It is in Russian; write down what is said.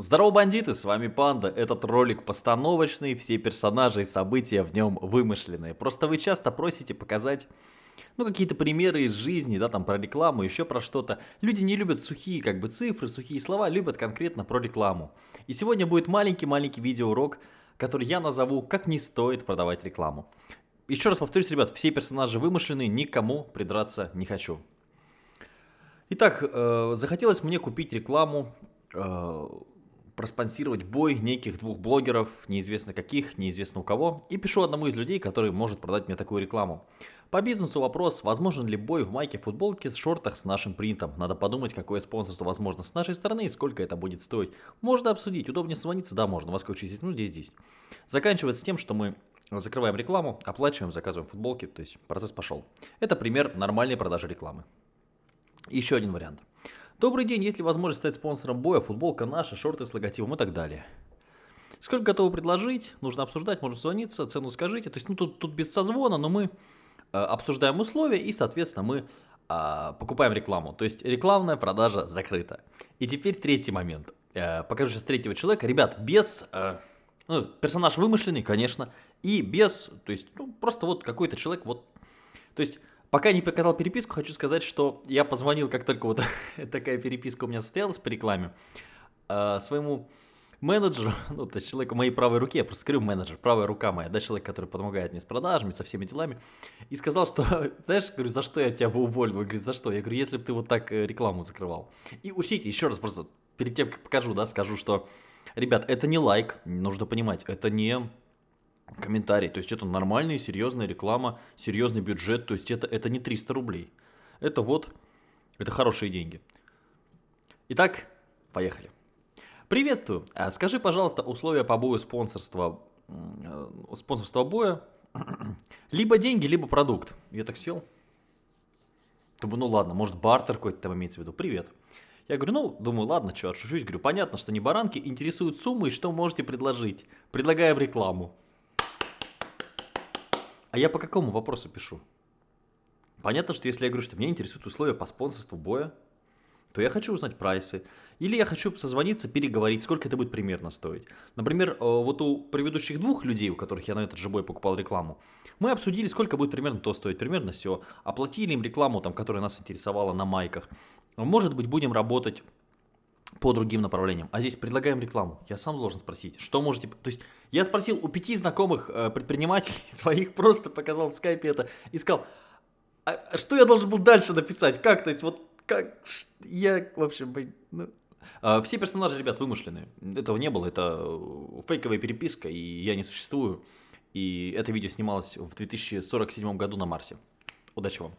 Здорово, бандиты, с вами Панда. Этот ролик постановочный, все персонажи и события в нем вымышленные. Просто вы часто просите показать, ну, какие-то примеры из жизни, да, там, про рекламу, еще про что-то. Люди не любят сухие, как бы, цифры, сухие слова, любят конкретно про рекламу. И сегодня будет маленький-маленький видеоурок, который я назову «Как не стоит продавать рекламу». Еще раз повторюсь, ребят, все персонажи вымышленные, никому придраться не хочу. Итак, э, захотелось мне купить рекламу э, проспонсировать бой неких двух блогеров, неизвестно каких, неизвестно у кого, и пишу одному из людей, который может продать мне такую рекламу. По бизнесу вопрос, возможен ли бой в майке, футболке, шортах с нашим принтом. Надо подумать, какое спонсорство возможно с нашей стороны и сколько это будет стоить. Можно обсудить, удобнее звониться, да, можно, во сколько через ну здесь, здесь. Заканчивается тем, что мы закрываем рекламу, оплачиваем, заказываем футболки, то есть процесс пошел. Это пример нормальной продажи рекламы. Еще один вариант. Добрый день, есть ли возможность стать спонсором боя, футболка наша, шорты с логотипом и так далее. Сколько готовы предложить, нужно обсуждать, можно звониться, цену скажите. То есть, ну, тут, тут без созвона, но мы э, обсуждаем условия и, соответственно, мы э, покупаем рекламу. То есть, рекламная продажа закрыта. И теперь третий момент. Э, покажу сейчас третьего человека. Ребят, без... Э, ну, персонаж вымышленный, конечно, и без, то есть, ну, просто вот какой-то человек, вот, то есть, Пока не показал переписку, хочу сказать, что я позвонил, как только вот такая переписка у меня состоялась по рекламе, э, своему менеджеру, ну, то есть человеку моей правой руке, я просто скажу менеджер, правая рука моя, да, человек, который помогает мне с продажами, со всеми делами, и сказал, что, знаешь, говорю, за что я тебя бы уволил? Он говорит, за что? Я говорю, если бы ты вот так э, рекламу закрывал. И учтите, еще раз просто, перед тем, как покажу, да, скажу, что, ребят, это не лайк, нужно понимать, это не комментарий. То есть это нормальная, серьезная реклама, серьезный бюджет. То есть это, это не 300 рублей. Это вот, это хорошие деньги. Итак, поехали. Приветствую. А скажи, пожалуйста, условия по бою спонсорства, э, спонсорства боя. Либо деньги, либо продукт. Я так сел. Думаю, ну ладно, может бартер какой-то там имеется в виду. Привет. Я говорю, ну, думаю, ладно, что, отшучусь. Говорю, понятно, что не баранки, интересуют суммы и что можете предложить. Предлагаем рекламу. А я по какому вопросу пишу? Понятно, что если я говорю, что меня интересуют условия по спонсорству боя, то я хочу узнать прайсы. Или я хочу созвониться, переговорить, сколько это будет примерно стоить. Например, э, вот у предыдущих двух людей, у которых я на этот же бой покупал рекламу, мы обсудили, сколько будет примерно то стоить, примерно все. Оплатили им рекламу, там, которая нас интересовала на майках. Может быть, будем работать по другим направлениям. А здесь предлагаем рекламу. Я сам должен спросить, что можете... То есть я спросил у пяти знакомых э, предпринимателей своих, просто показал в скайпе это и сказал, а что я должен был дальше написать? Как? То есть вот как... Я, в общем, ну... А, все персонажи, ребят, вымышленные. Этого не было, это фейковая переписка, и я не существую. И это видео снималось в 2047 году на Марсе. Удачи вам!